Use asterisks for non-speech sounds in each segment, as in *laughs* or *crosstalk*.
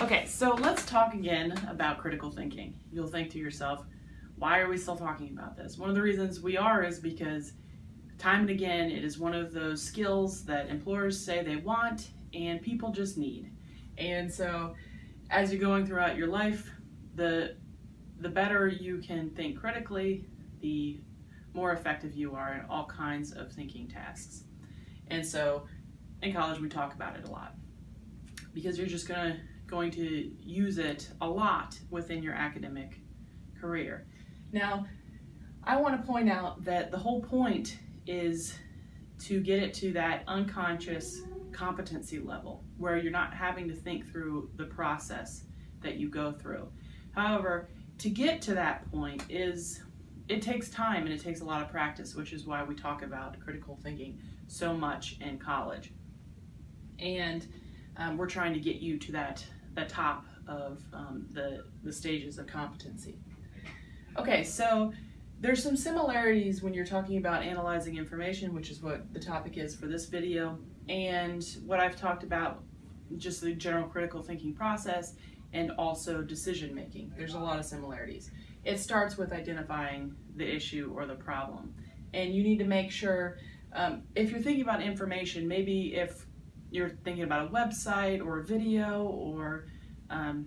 Okay, so let's talk again about critical thinking. You'll think to yourself, why are we still talking about this? One of the reasons we are is because time and again it is one of those skills that employers say they want and people just need. And so as you're going throughout your life, the the better you can think critically, the more effective you are in all kinds of thinking tasks. And so in college we talk about it a lot because you're just to going to use it a lot within your academic career. Now, I want to point out that the whole point is to get it to that unconscious competency level where you're not having to think through the process that you go through. However, to get to that point is it takes time and it takes a lot of practice, which is why we talk about critical thinking so much in college. And um, we're trying to get you to that the top of um, the, the stages of competency. Okay, so there's some similarities when you're talking about analyzing information, which is what the topic is for this video, and what I've talked about, just the general critical thinking process, and also decision making. There's a lot of similarities. It starts with identifying the issue or the problem. And you need to make sure, um, if you're thinking about information, maybe if you're thinking about a website or a video or um,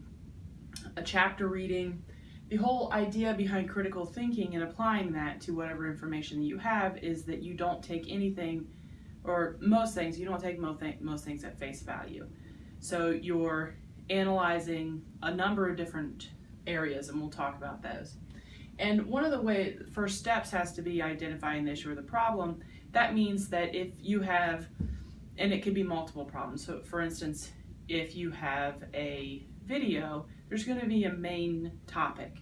a chapter reading, the whole idea behind critical thinking and applying that to whatever information that you have is that you don't take anything or most things, you don't take most, most things at face value. So you're analyzing a number of different areas and we'll talk about those. And one of the way first steps has to be identifying the issue or the problem. That means that if you have and it could be multiple problems. So for instance, if you have a video, there's going to be a main topic.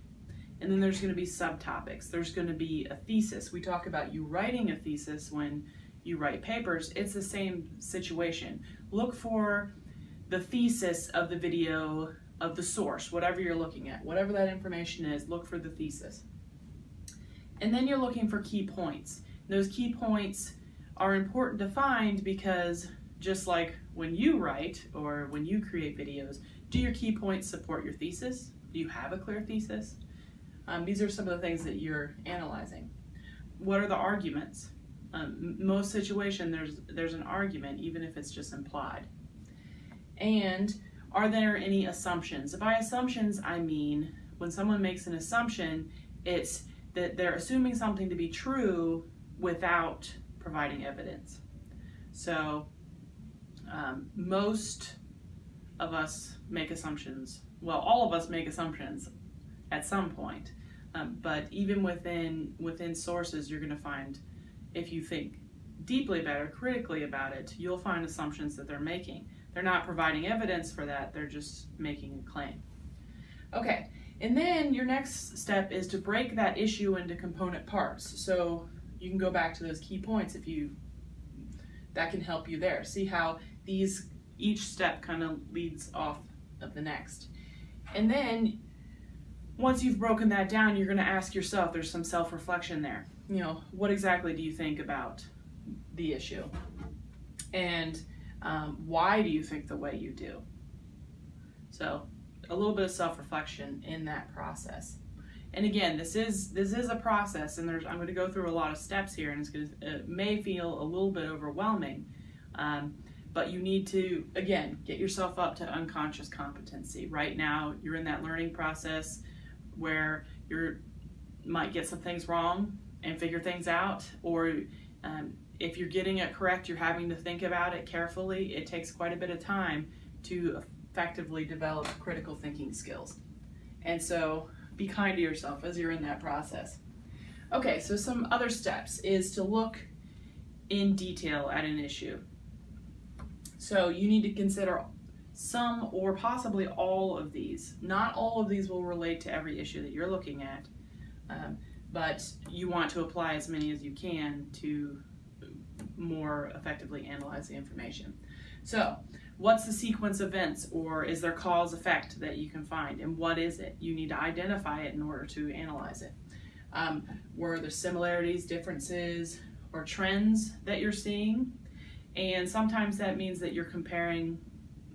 And then there's going to be subtopics. There's going to be a thesis. We talk about you writing a thesis when you write papers. It's the same situation. Look for the thesis of the video of the source, whatever you're looking at, whatever that information is, look for the thesis. And then you're looking for key points. Those key points are important to find because just like when you write or when you create videos, do your key points support your thesis? Do you have a clear thesis? Um, these are some of the things that you're analyzing. What are the arguments? Um, most situation there's there's an argument even if it's just implied. And are there any assumptions? By assumptions I mean when someone makes an assumption it's that they're assuming something to be true without providing evidence. So um, most of us make assumptions. Well, all of us make assumptions at some point. Um, but even within within sources, you're going to find, if you think deeply about it, critically about it, you'll find assumptions that they're making. They're not providing evidence for that. They're just making a claim. Okay, and then your next step is to break that issue into component parts. So you can go back to those key points if you, that can help you there. See how these, each step kind of leads off of the next. And then once you've broken that down, you're gonna ask yourself, there's some self-reflection there. You know, what exactly do you think about the issue? And um, why do you think the way you do? So a little bit of self-reflection in that process. And again, this is this is a process, and there's I'm going to go through a lot of steps here, and it's going to it may feel a little bit overwhelming, um, but you need to again get yourself up to unconscious competency. Right now, you're in that learning process where you might get some things wrong and figure things out, or um, if you're getting it correct, you're having to think about it carefully. It takes quite a bit of time to effectively develop critical thinking skills. And so be kind to yourself as you're in that process. Okay, so some other steps is to look in detail at an issue. So you need to consider some or possibly all of these. Not all of these will relate to every issue that you're looking at, um, but you want to apply as many as you can to more effectively analyze the information. So what's the sequence of events or is there cause effect that you can find and what is it? You need to identify it in order to analyze it. Um, were there similarities, differences, or trends that you're seeing? And sometimes that means that you're comparing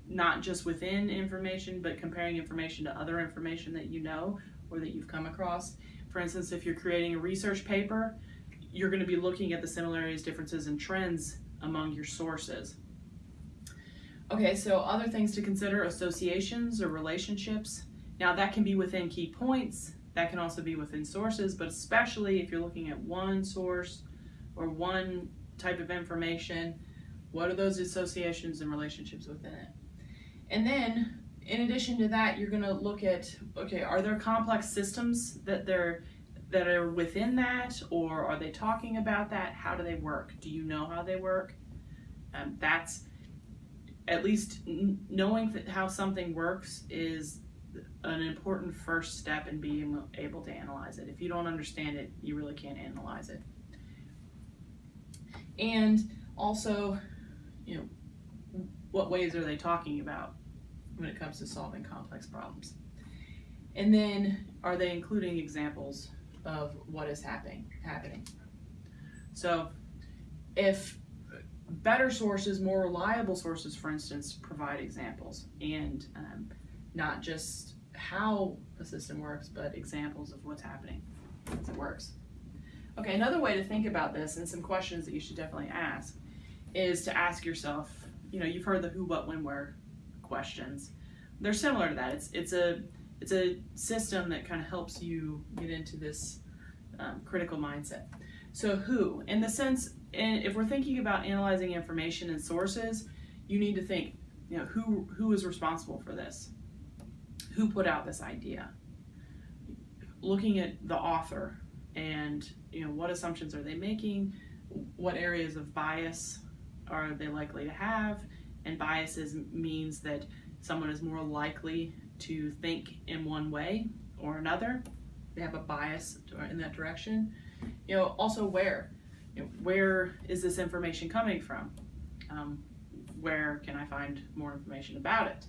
not just within information, but comparing information to other information that you know or that you've come across. For instance, if you're creating a research paper, you're going to be looking at the similarities, differences, and trends among your sources. Okay, so other things to consider associations or relationships. Now, that can be within key points, that can also be within sources, but especially if you're looking at one source or one type of information, what are those associations and relationships within it? And then, in addition to that, you're going to look at okay, are there complex systems that they're that are within that, or are they talking about that? How do they work? Do you know how they work? Um, that's at least knowing how something works is an important first step in being able to analyze it. If you don't understand it, you really can't analyze it. And also, you know, what ways are they talking about when it comes to solving complex problems? And then, are they including examples of what is happening? Happening. So, if better sources, more reliable sources, for instance, provide examples and um, not just how a system works, but examples of what's happening as it works. Okay, another way to think about this and some questions that you should definitely ask is to ask yourself, you know, you've heard the who, what, when, where questions. They're similar to that. It's it's a it's a system that kind of helps you get into this um, critical mindset. So who, in the sense, if we're thinking about analyzing information and sources, you need to think, you know, who who is responsible for this? Who put out this idea? Looking at the author and you know what assumptions are they making? What areas of bias are they likely to have? And biases means that someone is more likely to think in one way or another. They have a bias in that direction. You know, also where you know, where is this information coming from? Um, where can I find more information about it?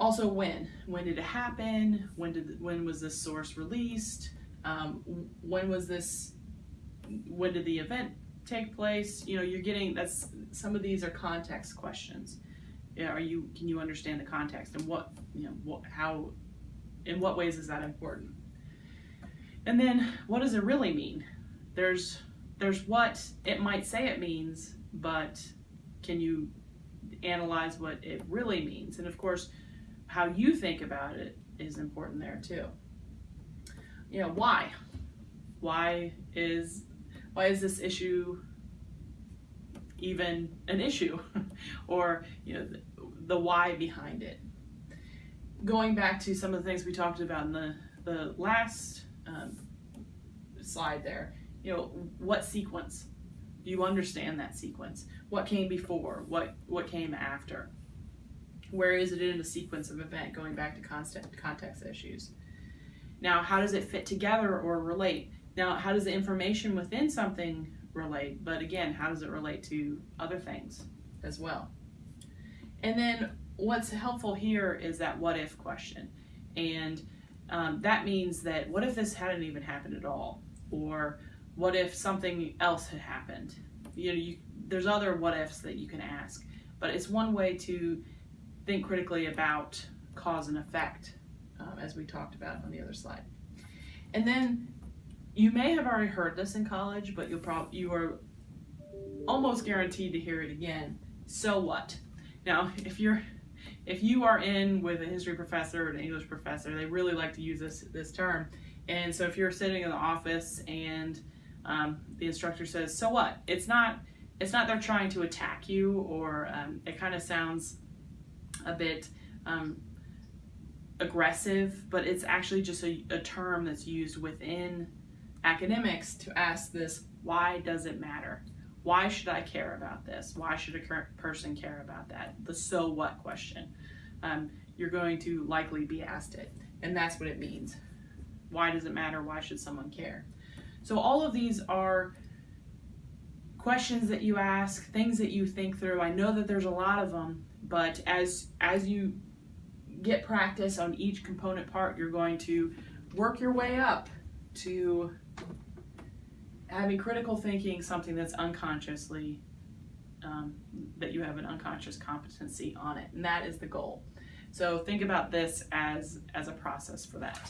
Also, when? When did it happen? When did when was this source released? Um, when was this? When did the event take place? You know, you're getting that's some of these are context questions. Are you can you understand the context and what you know what how in what ways is that important? And then what does it really mean? There's there's what it might say it means, but can you analyze what it really means? And of course, how you think about it is important there too. You know, why? Why is why is this issue even an issue? *laughs* or, you know, the, the why behind it. Going back to some of the things we talked about in the, the last um, slide there, you know, what sequence? Do you understand that sequence? What came before? What what came after? Where is it in the sequence of event going back to constant context issues? Now, how does it fit together or relate? Now, how does the information within something relate? But again, how does it relate to other things as well? And then what's helpful here is that what if question. And um, that means that what if this hadn't even happened at all? Or what if something else had happened? You know, you, there's other what ifs that you can ask, but it's one way to think critically about cause and effect, um, as we talked about on the other slide. And then you may have already heard this in college, but you'll probably you are almost guaranteed to hear it again. So what? Now, if you're if you are in with a history professor or an English professor, they really like to use this this term. And so if you're sitting in the office and um, the instructor says, "So what?" It's not. It's not they're trying to attack you, or um, it kind of sounds a bit um, aggressive, but it's actually just a, a term that's used within academics to ask this: Why does it matter? Why should I care about this? Why should a person care about that? The so what question. Um, you're going to likely be asked it, and that's what it means. Why does it matter? Why should someone care? So all of these are questions that you ask, things that you think through. I know that there's a lot of them, but as as you get practice on each component part, you're going to work your way up to having critical thinking something that's unconsciously um, that you have an unconscious competency on it, and that is the goal. So think about this as as a process for that.